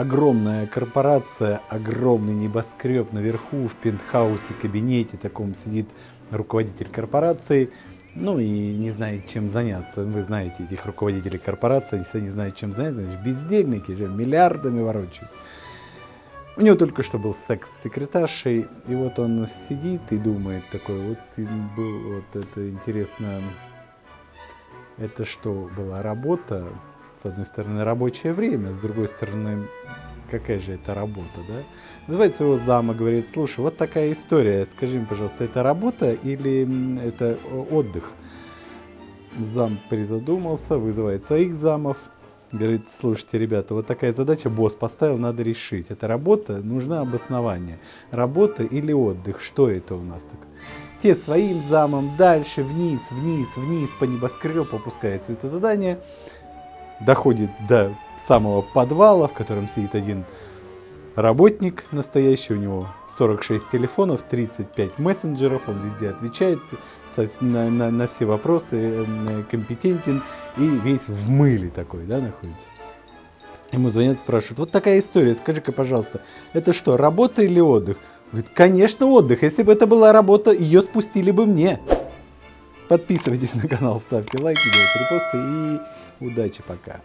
огромная корпорация, огромный небоскреб наверху, в пентхаусе, кабинете таком сидит руководитель корпорации, ну и не знает, чем заняться. Вы знаете этих руководителей корпорации, если не знают, чем заняться, значит, бездельники же миллиардами ворочают. У него только что был секс с секретаршей, и вот он сидит и думает такой, вот был, вот это интересно, это что, была работа, с одной стороны, рабочее время, с другой стороны, какая же это работа, да? Вызывает своего зама, говорит, слушай, вот такая история, скажи мне, пожалуйста, это работа или это отдых? Зам призадумался, вызывает своих замов, говорит, слушайте, ребята, вот такая задача босс поставил, надо решить. Это работа, нужно обоснование. Работа или отдых, что это у нас такое? Те своим замом дальше, вниз, вниз, вниз, по небоскребу опускается это задание. Доходит до самого подвала, в котором сидит один работник настоящий, у него 46 телефонов, 35 мессенджеров, он везде отвечает на, на, на все вопросы, компетентен и весь в мыле такой, да, находится. Ему звонят, спрашивают, вот такая история, скажи-ка, пожалуйста, это что, работа или отдых? Говорит, конечно, отдых. Если бы это была работа, ее спустили бы мне. Подписывайтесь на канал, ставьте лайки, делайте репосты и удачи пока.